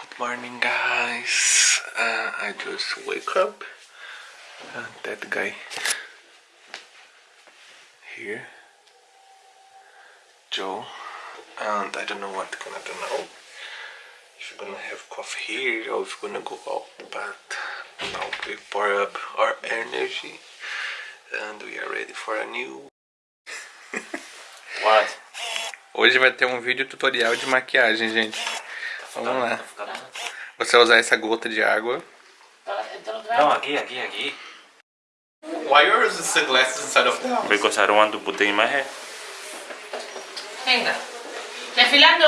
Good morning, guys. Uh, I just wake up. And that guy here, Joe, and I don't know what gonna do now. If you're gonna have coffee here or if you're gonna go out, but now we pour up our energy and we are ready for a new. What? Hoje vai ter um vídeo tutorial de maquiagem, gente. Vamos lá. Você vai usar essa gota de água. No, aquí, aquí, aquí. Why are the sunglasses inside of the house? Because I don't want to put in my hair. Venga. Desfilando.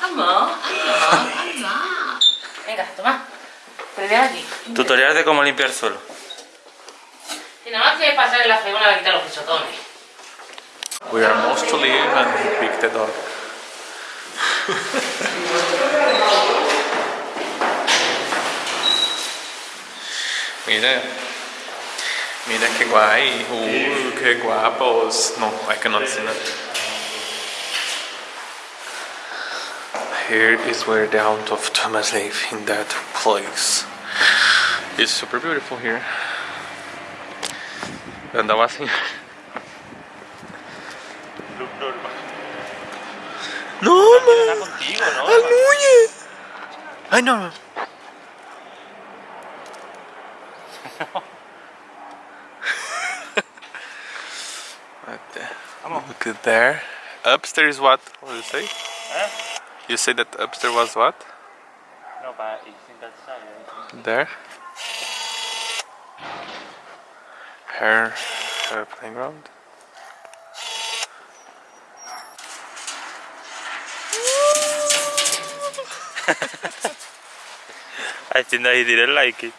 Vamos, vamos, vamos. Venga, toma. Primero aquí. Tutorial de cómo limpiar suelo. Y nada más que pasar en la fregona a quitar los pisotones. We are leave and he picked it up. Mira. Mira qué guay. Uh, qué guapos. No, I cannot see that. Here is where the Aunt of Thomas live in that place. It's super beautiful here. Andava assim. No, man. contigo, Aleluya. Ay, no. no. right there. Look at there. Upstairs what? What did you say? Huh? You say that upstairs was what? No, but it's in that side. There. Her, her playground. I think that he didn't like it.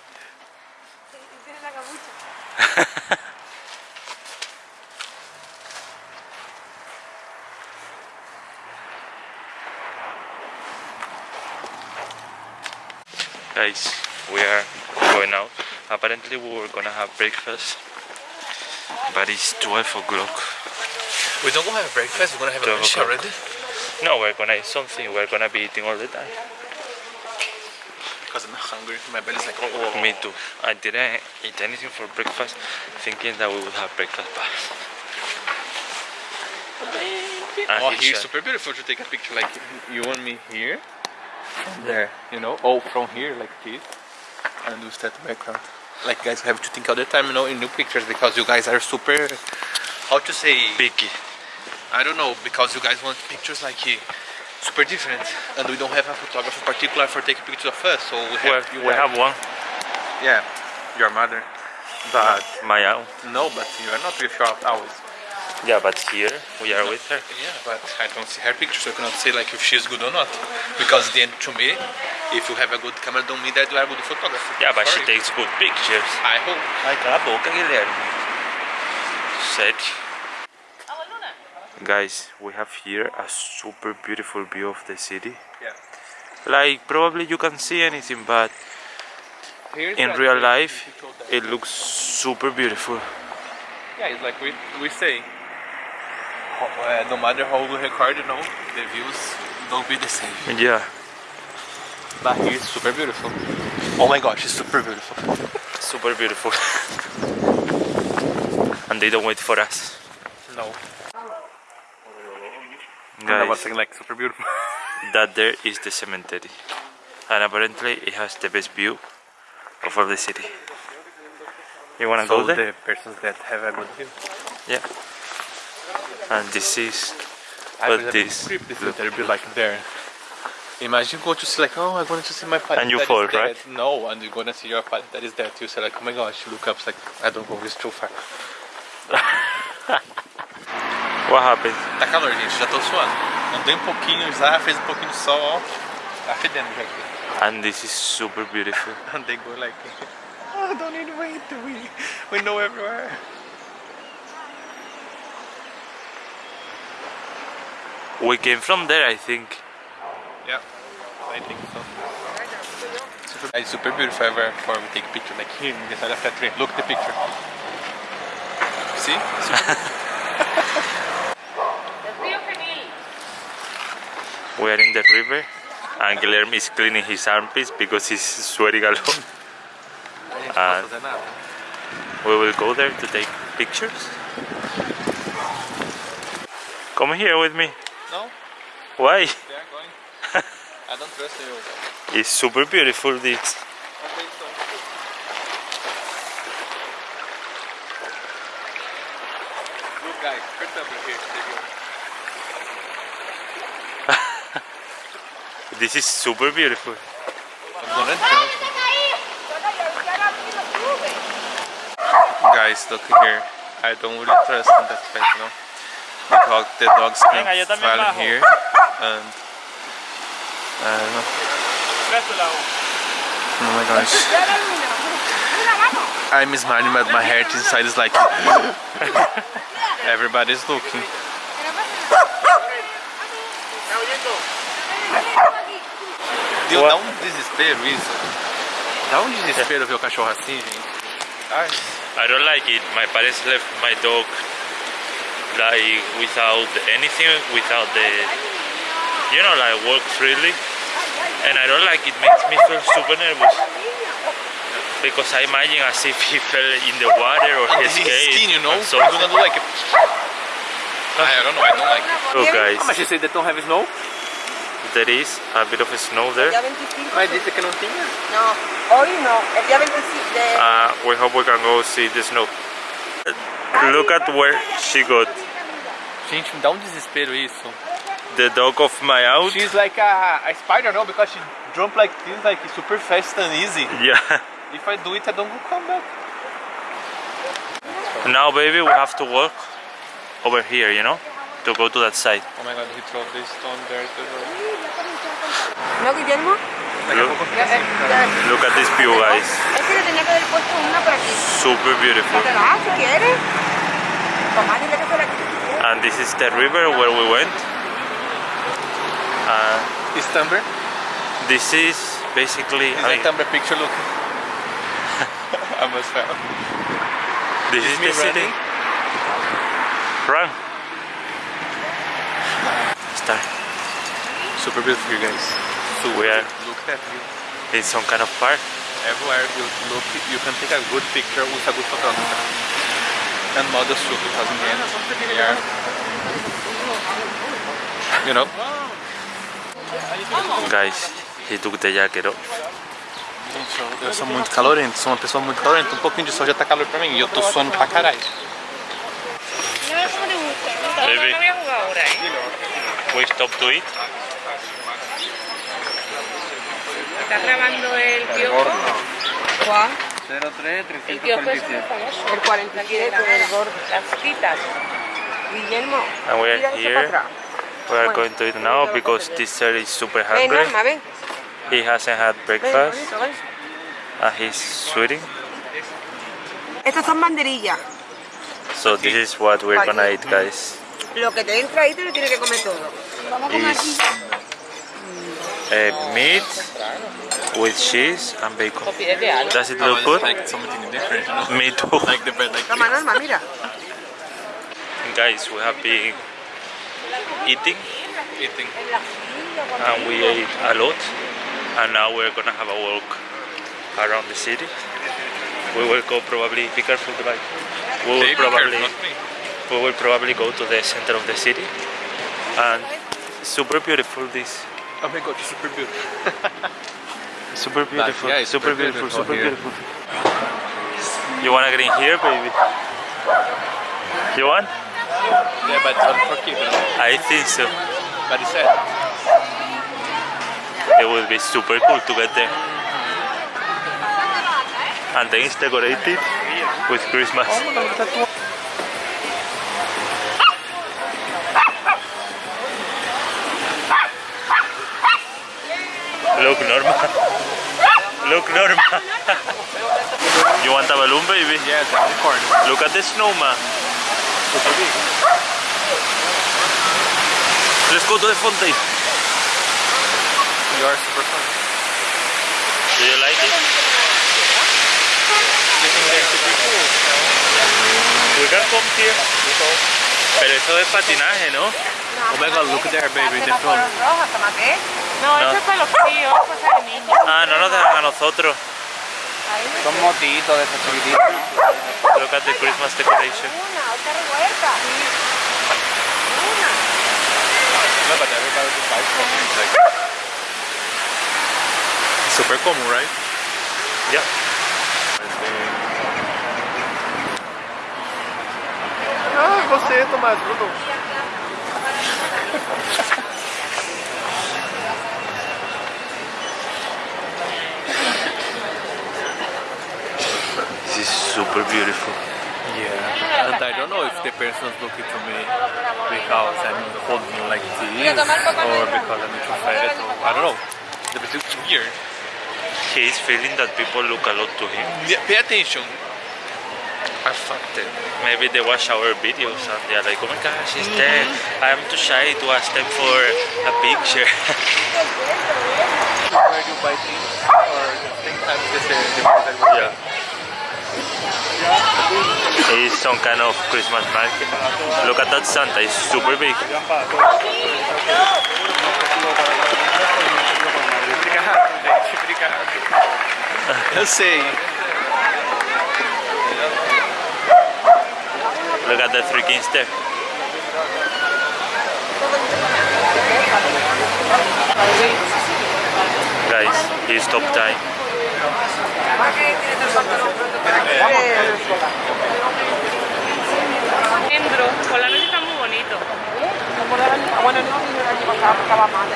Guys, we are going out. Apparently we were gonna have breakfast, but it's 12 o'clock. We don't go have breakfast, we're gonna have Twelve lunch already. No, we're gonna eat something. We're gonna be eating all the time. Because I'm hungry. My belly's like, oh, Me too. I didn't eat anything for breakfast, thinking that we would have breakfast. But And Oh, he's here's super beautiful to take a picture like you and me here. There, you know, oh, from here like this. And we start the background. Like guys have to think all the time, you know, in new pictures because you guys are super, how to say, picky. I don't know, because you guys want pictures like eh, super different. And we don't have a photographer particular for taking pictures of us, so we have you we guys. have one, Yeah, your mother. But, my own. no, but you are not with your always. Yeah, but here we are with her. Yeah, but I don't see her picture, so I cannot say like if she's good or not. Because then to me, if you have a good camera, don't mean that you are a good photographer. Yeah, but she takes good pictures. I hope. Ay, cala a boca, Guilherme. Sério. Guys, we have here a super beautiful view of the city. Yeah. Like, probably you can see anything, but Here's in real life, we showed that. it looks super beautiful. Yeah, it's like we, we say. Uh, no matter how we record, you know, the views don't be the same. Yeah, But here it's super beautiful. Oh my gosh, it's super beautiful. super beautiful. and they don't wait for us. No. And I was like super beautiful. that there is the cemetery. And apparently it has the best view of all the city. You wanna so go there? the persons that have a good view. Yeah. And this is I what was a bit this if they'd be like there. Imagine go to see like, oh, I'm going to see my father. And you fall, dead. right? No, and you're gonna see your father that is dead. You say like, oh my gosh, you look up, it's like, I don't go, it's too far. what happened? Tá calor, gente, já tô suando. Andei um pouquinho já, fez um pouquinho de sol, ó. Tá fedendo já aqui. And this is super beautiful. And they go like, oh, don't need to wait, we, we know everywhere. We came from there, I think. Yeah, I think so. Super, it's super beautiful ever for we take picture like here in the side of that tree. Look at the picture. See? We are in the river And Guillermo is cleaning his armpits because he's sweating a lot. A gente não pode fazer nada. Uh, we will go there to take pictures. Come here with me. No. Why? they are going. I don't trust you. It's super beautiful this. Look guys, first over here. take it. This is super beautiful. I'm gonna jump. Guys, look here. I don't really trust in that place, you know. The dog, the dogs can Venga, yo también here, and I don't know. Oh my gosh. I'm smiling, but my heart inside is like everybody's looking. Deu, dá um desespero isso. Dá um desespero ver o cachorro assim, gente. Ai. I don't like it. My parents left my dog like without anything, without the, you know, like walk freely. And I don't like it. Makes me feel super nervous. Because I imagine as if he fell in the water or he And his escaped. skin, you know, so you're gonna do like a... I don't know, I don't like it. Look guys, Mas você they don't have snow? There is a bit of snow there. día 25. Mas disse que. No, hoy no. El día 25 de... Uh, we hope we can go see the snow. Look at where she got. Gente, me dá um desespero isso. The dog of my out. She's like a, a spider, no? Because she jump like this, like super fast and easy. Yeah. If I do it, I don't go come back. Now, baby, we have to walk over here, you know, to go to that side. Oh my god, he threw this stone there to the... ¿No, Guillermo? Look, Ya, eh, ya. look at this view, guys. Es que le tenía que haber puesto una por aquí. Super beautiful. ¿Te la das si quieres? Mamá, dile que se la quite si quieres. And this is the river where we went. Uh, Is Tumblr? this is basically. Is I like mean, Tumblr picture look? I must have. this is me the city. running? Run. Start. Super beautiful, you guys. Super. We are- Look at view. In some kind of park. Everywhere you look, you can take a good picture with a good photographer. And models too, because in the end, they are, you know, Guys, he took the jacket off. Gente, eu, eu sou muito calorento, sou uma pessoa muito calorenta. Um pouquinho de sol já tá calor pra mim e eu tô suando pra caralho. Baby, ahora, ¿eh? we stop to eat. ¿Estás grabando el kiosco? ¿Cuál? El kiosco es muy famoso. El 47, el gordo. Las citas. Guillermo, And we are here. We are going to eat now because this sir is super Ven, hungry. He hasn't had breakfast and he's sweating. Estas son banderillas. So this is what we're gonna eat, guys. Lo que te entra ahí te lo tienes que comer todo. Is uh, meat with cheese and bacon. Does it look good? like something different, you? Me too. Like the bread, like Toma, Guys, we have been eating eating. and we ate a lot. And now we're gonna have a walk around the city. We will go probably. Be careful, the bike. We will probably. careful, not me. we will probably go to the center of the city and super beautiful this Oh my god, it's super beautiful. super beautiful yeah, it's super super beautiful beautiful super here. beautiful you wanna get in here baby you want Yeah, but it's only for kids. I think so But it's sad. it will be super cool to get there and then it's decorated with Christmas Look, Norma. Look, Norma. you want a balloon, baby? Yeah, the unicorn. Look at the snowman. Let's go to the fountain. You are super fun. Do you like it? You think they're super cool? We can come here. Pero eso es patinaje, ¿no? Oh my god, look there, baby, the. No, No. eso es para los tíos, cosas de niños. Ah, no nos dejan a nosotros. Son motitos de esos chiquititos. Look at the Christmas decoration. Una, otra revuelta. Una. It. Like, it's super common, right? Yeah. Ah, você, Tomás, Bruno. is super beautiful. Yeah. And I don't know if the person's looking to me because I'm holding like this or because I'm too fat or I don't know. The bit weird. He is feeling that people look a lot to him. Yeah, pay attention. I fucked it. Maybe they watch our videos and they're like, oh my gosh, she's there. Mm-hmm. I'm too shy to ask them for a picture. Where you buy things or sometimes the the the It's some kind of Christmas market. Look at that Santa, it's super big. Eu sei. Look at the three kings there. Guys, he's top time. Endro, por la noche está muy bonito. Bueno, no el año pasado estaba mal.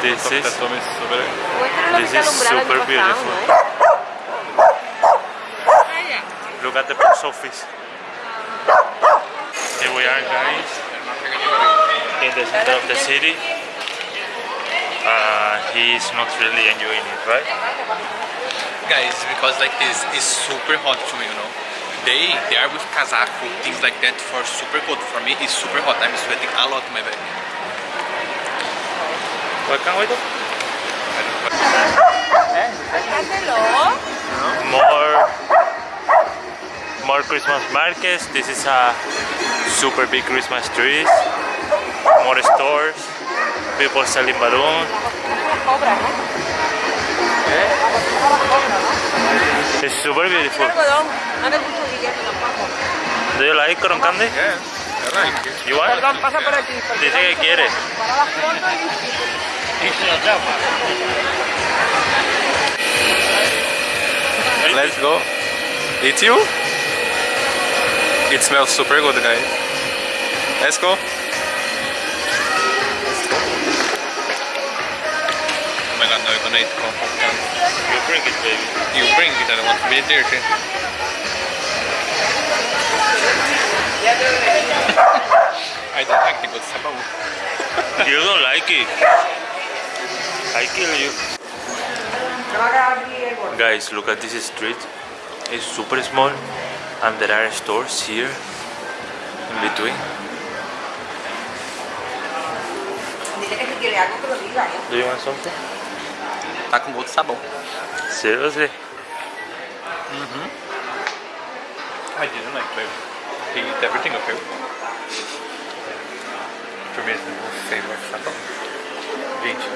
This is no This is super beautiful. ¿no? Vaya. Look at the post office. Here we are, guys, in the center of the city. Uh, he's not really enjoying it, right? Guys, because like this is super hot to me, you know. They they are with casaco, things like that for super cold. For me, it's super hot. I'm sweating a lot in my back. What can we do? Hazlo. More, more Christmas markets. This is a super big Christmas trees. More stores. People selling balloons. Cobra, ¿no? It's super beautiful. Do you like cotton candy? Yeah, I like it. You want? Pasa por aquí. Dice que quiere. Let's go. It's you? It smells super good, guys. Let's go. My god, now gonna. You bring it, baby. You bring it, and I don't want to be dirty. I don't like the good sabão. You don't like it. I kill you. Me va a quedar aquí el gordo. Guys, look at this street. It's super small and there are stores here in between. Dile que si quiere algo que lo diga, ¿eh? Do you want something? Tá com gosto de sabão. Seriously? I didn't like baby. He eat everything up here. For me, it's the most favorite sabão. Gente,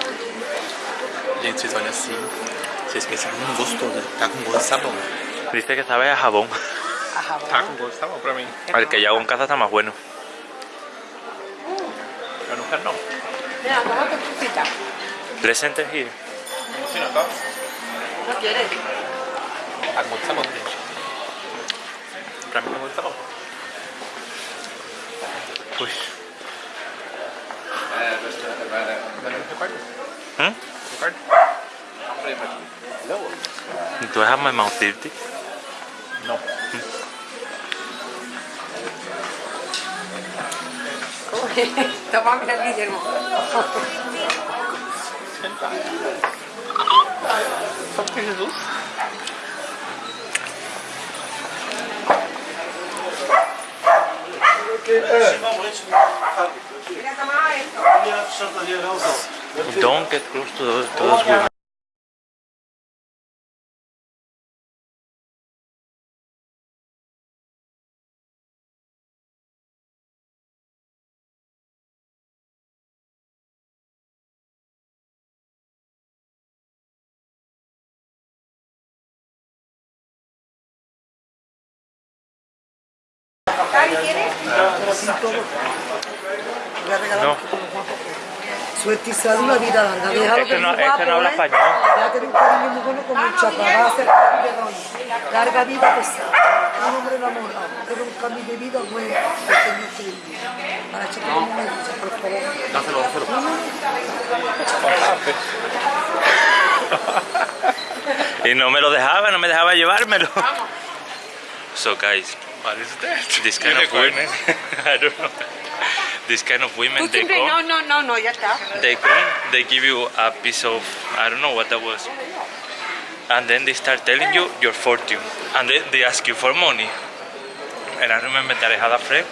gente, vocês olham assim, vocês pensam, hum, gostoso, tá com gosto de sabão. Dice que sabe a jabón. A jabón. Tá com gosto de sabão pra mim. El que hago en casa está más bueno. Eu não quero não. Mira, toma tu cosita. Present here. Assim não, tá? No quieres. Tá com gosto de sabão, gente. Pra mim tá com gosto de sabão. Push. Ricardo? Hmm? Ricardo? Do I have my mouth dirty? Não. Toma, mira, Guillermo. Só porque Jesus. Don't get close to those, to those women. No. un. Suerte y salud, una vida larga. Déjalo Es que no- es es que no habla ¿eh? español. Ya tener un cariño muy bueno. Larga vida, pesada. Un hombre enamorado. Tener un cambio de vida bueno. Pequeño firme. Para como una dicha, por favor. Dáselo, dáselo. Y no me lo dejaba, no me dejaba llevármelo. So guys, What is that? this kind of women, I don't know. This kind of women, Tú they come, no, no, no, no, ya está. they come, they give you a piece of, I don't know what that was. And then they start telling you your fortune. And then they ask you for money. And I remember that I had a friend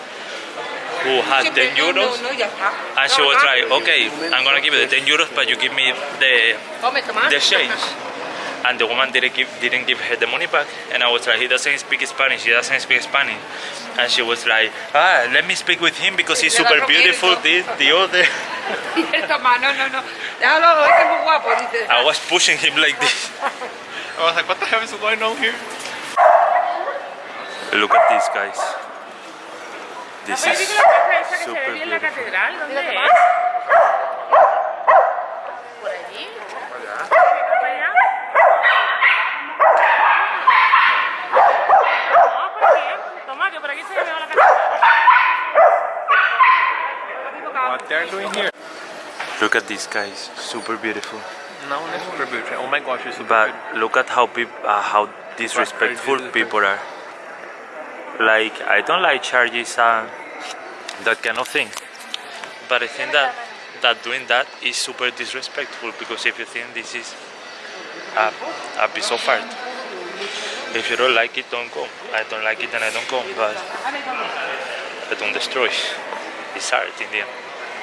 who had 10 euros. No, no, ya está. And she was like, okay, I'm gonna give you the 10 euros, but you give me the Come, the change. And the woman didn't give didn't give her the money back. And I was like, he doesn't speak Spanish. He doesn't speak Spanish. And she was like, ah, let me speak with him because he's super beautiful. This, the other. I was pushing him like this. I was like, what the hell is going on here? Look at this, guys. This is ¿viste la casa esa que se super ve bien en la beautiful. catedral? ¿Dónde es? ¿Por allí? ¿Para allá? No, por aquí. Toma, que por aquí se ve mejor la catedral. What they're doing here? Look at these guys. Super beautiful. No, it's super beautiful. Oh my gosh, it's super But beautiful. look at how peop- uh, how disrespectful people are. Like I don't like charges and that kind of thing. But I think that that doing that is super disrespectful because if you think this is a, a piece of art, if you don't like it, don't come. I don't like it and I don't come. But I don't destroy. It's art in the end.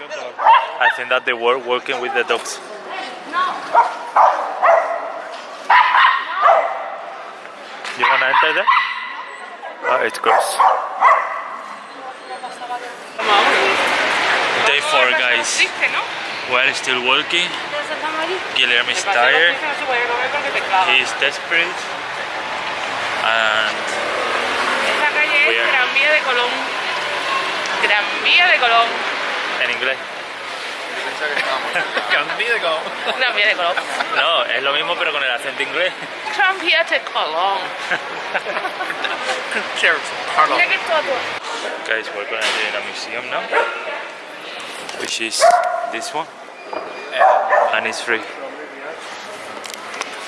I think that they were working with the dogs. You wanna enter there? Oh, it's gross. Day four, guys. Triste. We're still working. Guillermo is tired. clava. He's desperate. And Gran Vía de Colón. Gran Vía de Colón. En inglés. Candido. Gran Vía de Colón. No, es lo mismo pero con el acento inglés. Vía de. Cheers. Mira todo. Guys, we're gonna do in a museum now. Which is this one. And it's free.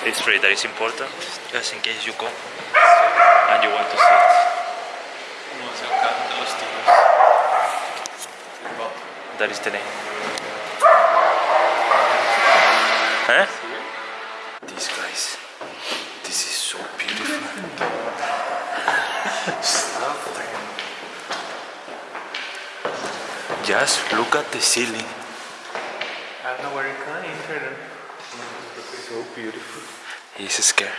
It's free, that is important. Just in case you go and you want to see it. That is the name. Huh? These guys. This is so beautiful. Just look at the ceiling. I don't know where you're going. Enter. So beautiful. He's scared.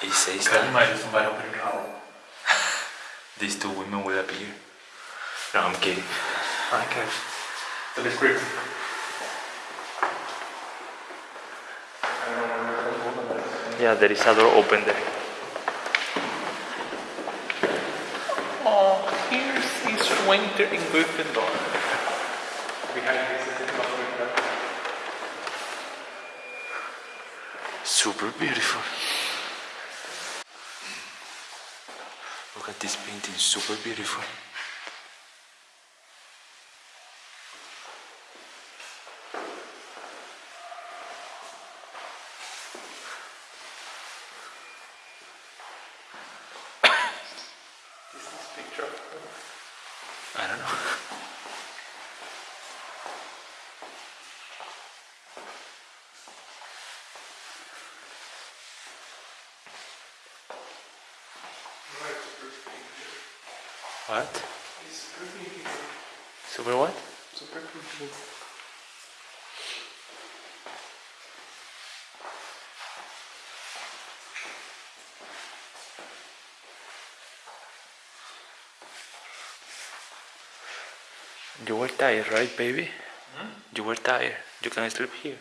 He says that somebody open the door. These two women will appear. No, I'm kidding. Ah, okay. So let's. Yeah, there is a door open there. Oh, here's winter in Gryffindor. Behind this is the Super beautiful. Look at this painting, is super beautiful. What? Super what? Super You were tired, right, baby? Hmm? You were tired. You can sleep here.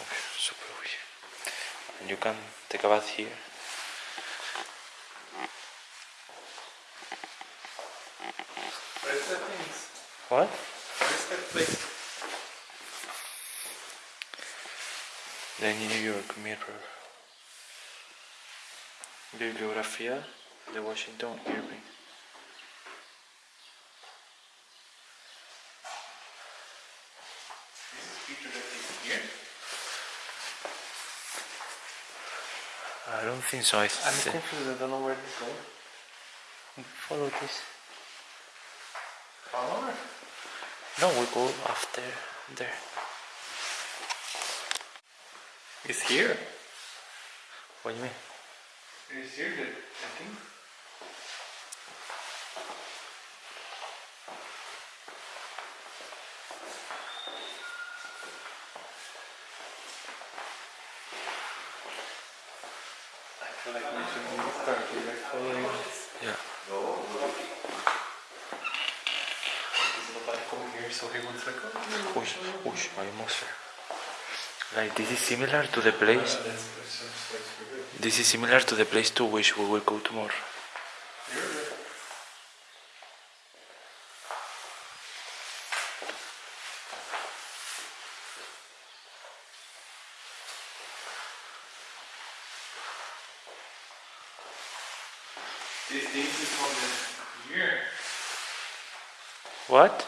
Oh, super weird. And you can take a bath here. Where's that thing? What? Where's that place? The New York Mirror. Bibliografía de Washington Irving. Picture that is here. I don't think so. I I'm confused. I don't know where this goes. follow this. Follow No, we go after there. It's here. What do you mean? It's here. The, the thing. I feel like we should start here, like following Yeah. There's nobody come here, so he was like, Push, push, almost there. Like this is similar to the place. that's, that sounds like super good. This is similar to the place to which we will go tomorrow. This thing is from the here. What?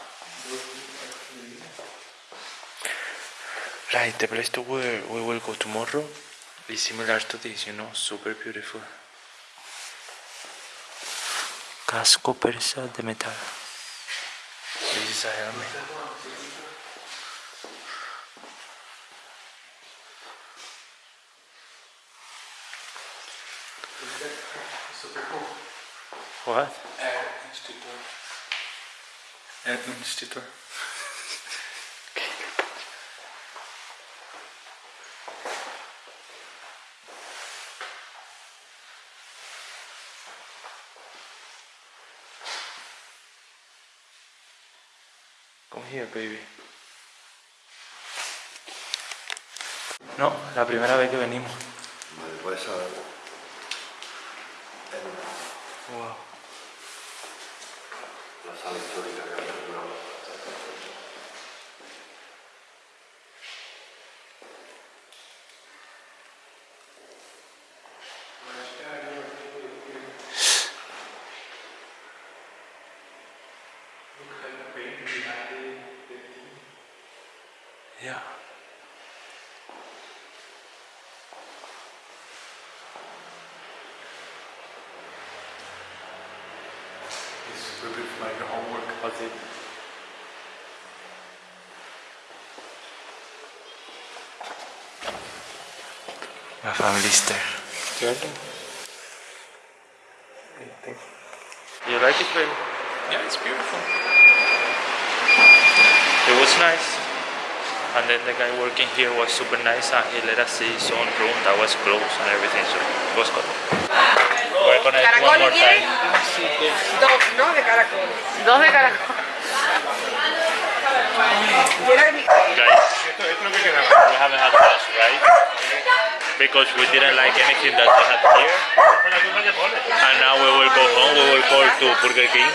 Right, the place to where we will go tomorrow is similar to this, you know, super beautiful. Casco persa de metal. This is a helmet. What? Air Institute. Air Institute. La primera vez que venimos. Vale, puedes saber. Wow. My family's there. You like it, baby? Yeah, it's beautiful. It was nice. And then the guy working here was super nice and he let us see his own room that was closed and everything, so it was good. We're gonna eat one more time. Dos, ¿no? De caracol. Dos de caracol. Guys, we haven't had lunch, right? Because we didn't like anything that we had here. And now we will go home, we will call to Burger King.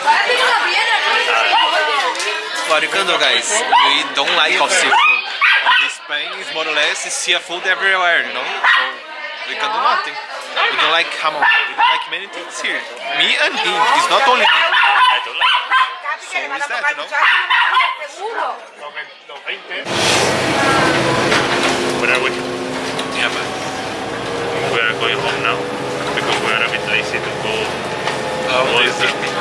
What you can do, guys? We don't like of seafood. In Spain is more or less seafood everywhere, you know. So we can do nothing. We don't like jamon. We don't like many things here. Me and him. It's not only me. I don't like Capi, que le van a is that, tocar no? muchachos, seguro. Where are we? Yeah, but We are going home now because we are a bit lazy to go oh, all this is Disney.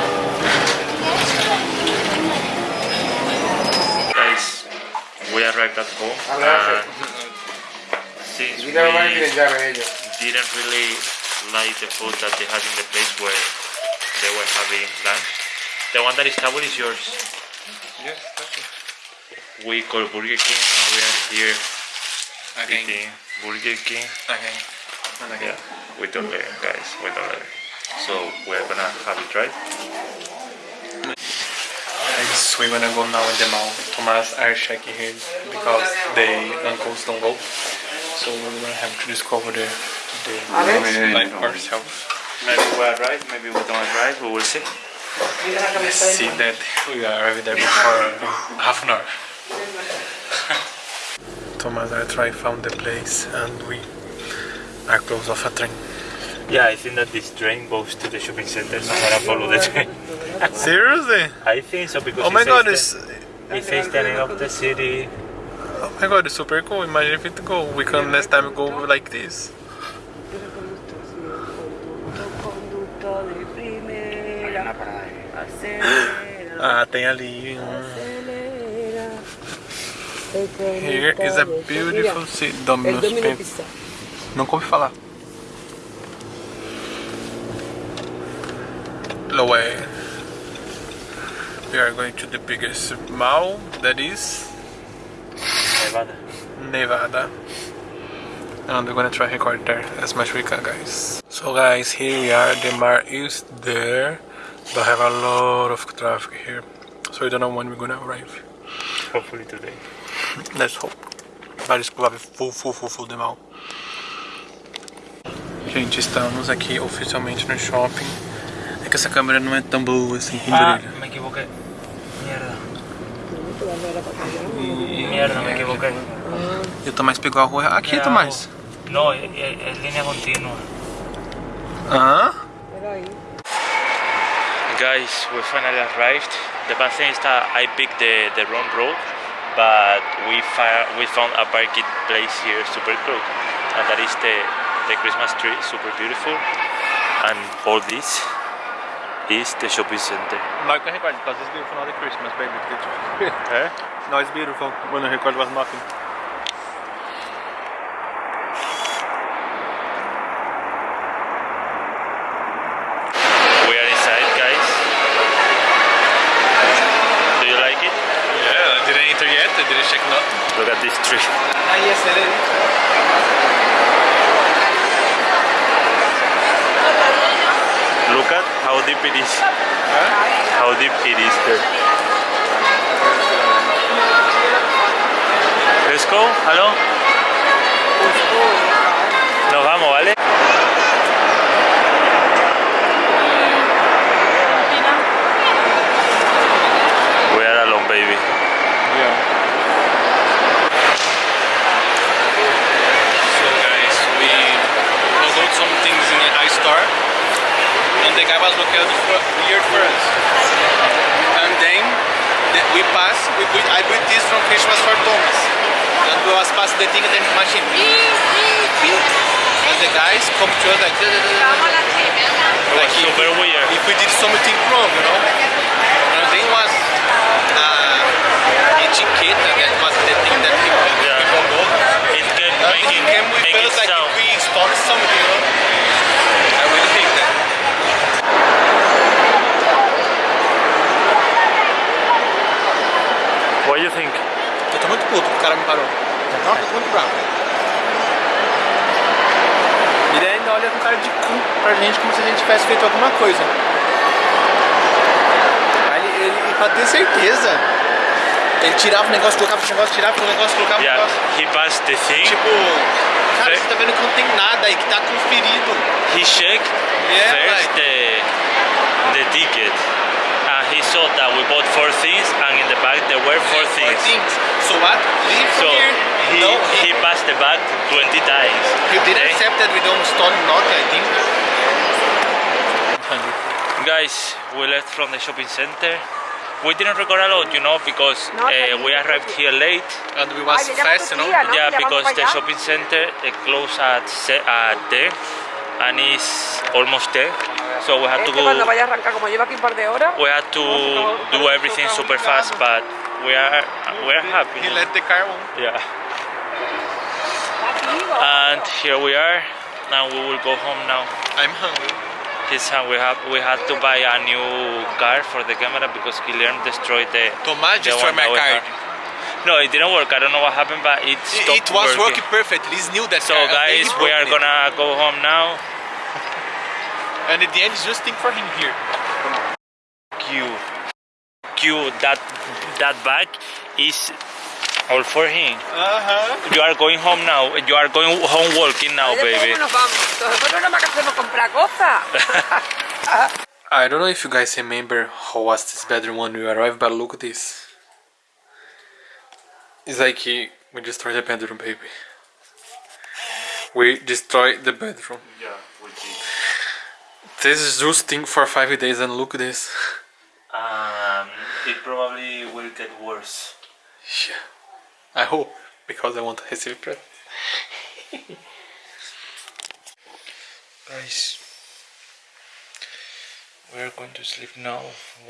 Guys, we arrived at home and uh, since we didn't really like the food that they had in the place where they were having lunch. The one that is table is yours. Yes, okay. We call Burger King and we are here Again. eating Burger King. Again. And. Yeah, we don't learn, guys. We don't learn. So we're gonna have it right. Guys, we're gonna go now in the mall. Thomas are checking here because the uncles don't go. So we're gonna have to discover the, the like ourselves. Maybe we're right, maybe we don't right, we will see. See that we arrived there before uh, half an hour. Thomas I I found the place and we are close of a train. Yeah, I think that this train goes to the shopping center, so I'm gonna follow the train. Seriously? I think so because Oh my god, the- it's it says the name of the city. oh my god, it's super cool. Imagine if it go. We can next time go like this. Ah, tem ali um. acelera. Here is a beautiful city. Domino's Domino Pizza. Nunca ouvi falar. Loé. We are going to the biggest mall that is Nevada. Nevada. And we're gonna try to record there as much we can guys. So guys, here we are, the mall is there. But have a lot of traffic here. So we don't know when we're gonna arrive. Hopefully today. Let's hope. Vários provável full, full, full, full de mal. Gente, estamos aqui oficialmente no shopping. É que essa câmera não é tão boa assim, que Ah, brilha. me equivoqué. Mierda. Mierda, me equivoqué. E o Tomás pegou a rua. Aqui, Era Tomás. No, es, es- es línea continua. Hã? Guys, we finally arrived. The bad thing is that I picked the, the wrong road, but we, fi- we found a parking place here super close. And that is the, the Christmas tree, super beautiful. And all this is the shopping center. I record, because it's beautiful, not the Christmas, baby. Eh? no, it's beautiful. When I record was nothing. We are inside, guys. Do you like it? Yeah, I didn't enter yet. I didn't check nothing. Look at this tree. Ah, yes, it is. Look at how deep it is. How deep it is there. Let's go. Hello. Nos vamos, ¿vale? We are alone, baby. Yeah. So guys, we bought some things in the iStore the was looking for, weird for us. And then the, we pass, we, we, I bought this from Christmas for Thomas. And we was pass the thing and then machine. And the guys come to us like, It like was super weird. if we did something wrong, you know. And then was uh, etiquette, that was the thing that people, Yeah. people go. It making, it came making us like sound. we installed something, you know. I really hate that. Think? Eu tô muito puto que o cara me parou. Eu tô muito bravo. Ele ainda olha com cara de cu pra gente como se a gente tivesse feito alguma coisa. Aí ele, ele pra ter certeza, ele tirava o negócio, colocava o negócio, tirava o negócio, colocava o Yeah, negócio. he passed the thing. Tipo, cara, você tá vendo que não tem nada aí, que tá conferido. He checked Yeah, first like- the the ticket, he saw that we bought four things, and in the bag there were four things. Four things. things. So what? Leave So here. he no, he passed the bag 20 times. he didn't okay? accept that we don't stole nothing, I think. Guys, we left from the shopping center. We didn't record a lot, you know, because uh, we arrived here late. And we was fast, you know. ¿no? Yeah, because the shopping center uh, closed at se- at 10, and it's almost 10. So we have to que cuando go. vaya a arrancar, como lleva aquí un par de horas, We had to do everything super fast, but we are we are happy. He let the car on. Yeah. And here we are. Now we will go home now. I'm hungry. He's uh, we have we had to buy a new car for the camera because Guillermo destroyed the. Tomás the destroyed my that we card. had. No, it didn't work. I don't know what happened, but it It, stopped it was working. working perfectly. It's new that So card, guys, we are it. gonna go home now. And at the end, just think for him here. Q, Q. That that bag is all for him. Uh huh. You are going home now. You are going home walking now, baby. nos vamos? Nosotros nada más que hacemos comprar cosas. I don't know if you guys remember how was this bedroom when we arrived, but look at this. It's like we destroyed the bedroom, baby. We destroyed the bedroom. Yeah, we did. This is just thing for five days, and look at this. Um, it probably will get worse. Yeah. I hope because I want to receive present. Guys, we are going to sleep now.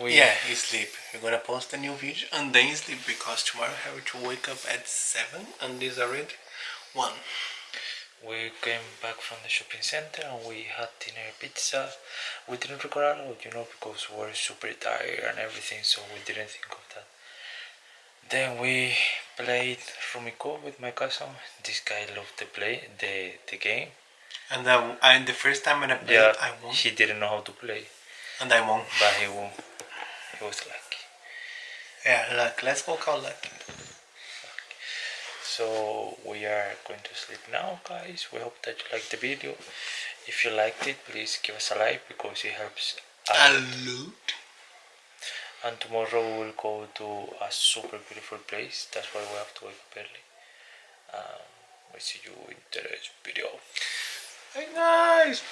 We Yeah, you sleep. We're gonna post a new video and then you sleep because tomorrow I have to wake up at seven and this already one. We came back from the shopping center and we had dinner pizza. We didn't record a lot, you know, because we were super tired and everything, so we didn't think of that. Then we played Rummikub with my cousin. This guy loved the play the the game. And I, and the first time when I played, Yeah, I won. he didn't know how to play, And I won. but he won. He was lucky. Yeah, luck. Let's go call lucky. So we are going to sleep now, guys. We hope that you liked the video. If you liked it, please give us a like because it helps. A out. loot. and tomorrow we will go to a super beautiful place that's why we have to wake up early um, we see you in the next video Hey guys!